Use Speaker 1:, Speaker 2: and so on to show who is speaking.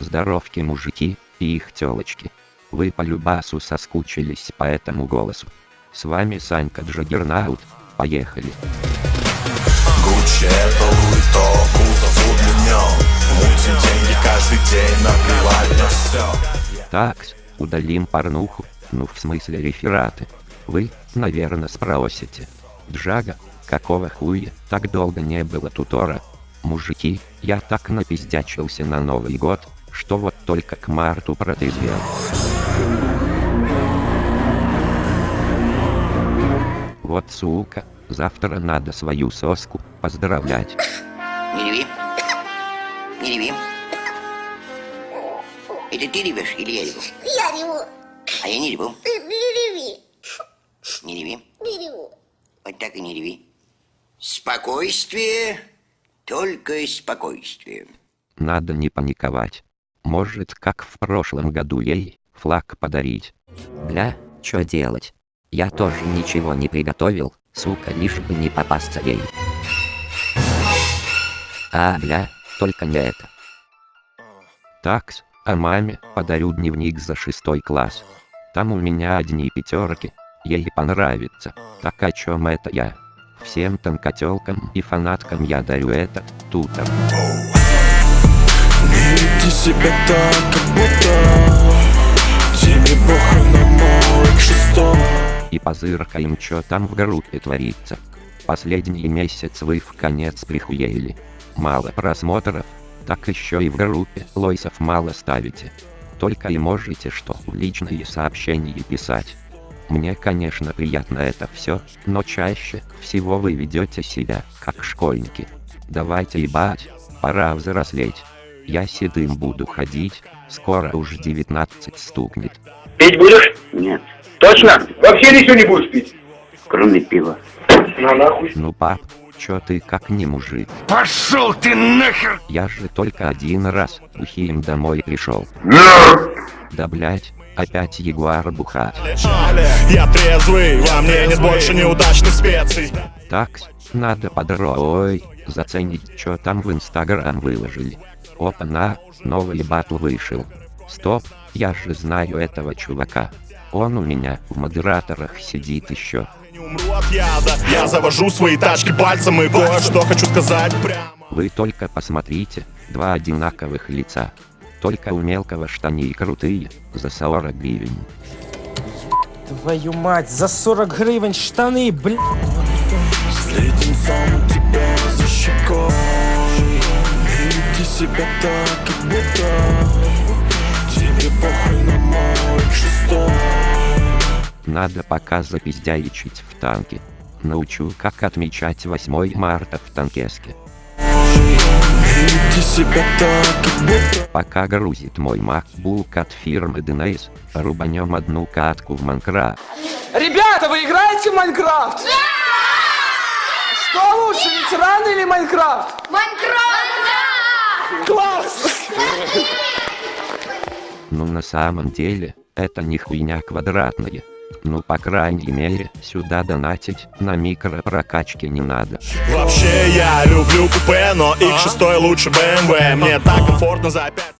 Speaker 1: Здоровки мужики и их телочки. Вы по любасу соскучились по этому голосу. С вами Санька Джаггернаут. Поехали.
Speaker 2: Гуччи это Луи кузов удлинен Мутим деньги каждый день, наплевать на все
Speaker 1: Такс, удалим порнуху, ну в смысле рефераты. Вы, наверное, спросите. Джага, какого хуя, так долго не было тутора? Мужики, я так напиздячился на Новый год, что вот только к марту протрезвел. Вот сука, завтра надо свою соску поздравлять.
Speaker 3: Не реви. Не реви. Это ты ревешь или я реву?
Speaker 4: Я реву.
Speaker 3: А я не реву.
Speaker 4: Ты не реви.
Speaker 3: Не реви.
Speaker 4: Не реву.
Speaker 3: Вот так и не реви. Спокойствие. Только спокойствие.
Speaker 1: Надо не паниковать. Может, как в прошлом году ей флаг подарить.
Speaker 5: Бля, что делать? Я тоже ничего не приготовил, сука, лишь бы не попасться ей. А, бля, только не это.
Speaker 1: Такс, а маме подарю дневник за шестой класс. Там у меня одни пятерки. Ей понравится. Так о чем это я? Всем танкотелкам и фанаткам я дарю это, тутор.
Speaker 2: Себя так, как будто Тебе похуй на мой шестой
Speaker 1: И позыркаем, чё там в группе творится. Последний месяц вы в конец прихуели. Мало просмотров, так еще и в группе лойсов мало ставите. Только и можете что в личные сообщения писать. Мне, конечно, приятно это все, но чаще всего вы ведете себя, как школьники. Давайте ебать, пора взрослеть. Я седым буду ходить, скоро уж 19 стукнет.
Speaker 6: Пить будешь?
Speaker 5: Нет,
Speaker 6: Точно? Вообще ничего не будешь пить?
Speaker 5: кроме пива.
Speaker 6: На нахуй.
Speaker 1: Ну пап, чё ты как не мужик?
Speaker 6: Пошел ты нахер!
Speaker 1: Я же только один раз бухим домой пришел. Да блять, опять ягуар бухать.
Speaker 2: Я трезвый, во мне нет больше неудачных специй
Speaker 1: Так, надо подро... заценить, что там в инстаграм выложили. Опа-на, новый батл вышел. Стоп, я же знаю этого чувака. Он у меня в модераторах сидит еще.
Speaker 2: Не умру от яда Я завожу свои тачки пальцем и кое-что хочу сказать прямо
Speaker 1: Вы только посмотрите, два одинаковых лица. Только у мелкого штаны крутые, за 40 гривен.
Speaker 7: Твою мать, за 40 гривен штаны, бля.
Speaker 2: С леденцом у тебя за щекой веди себя так, как будто Тебе похуй на мой шестой
Speaker 1: Надо пока запиздяичить в танке. Научу, как отмечать 8 марта в танкеске. Пока грузит мой MacBook от фирмы DNS, рубанем одну катку в Майнкрафт.
Speaker 7: Ребята, вы играете в Майнкрафт? Что ветераны или Майнкрафт?
Speaker 4: Майнкрафт!
Speaker 7: Класс!
Speaker 1: Ну на самом деле, это не хуйня квадратная. Ну по крайней мере, сюда донатить на микропрокачке не надо.
Speaker 2: Вообще я люблю купе, но X6 лучше BMW Мне так комфортно за 5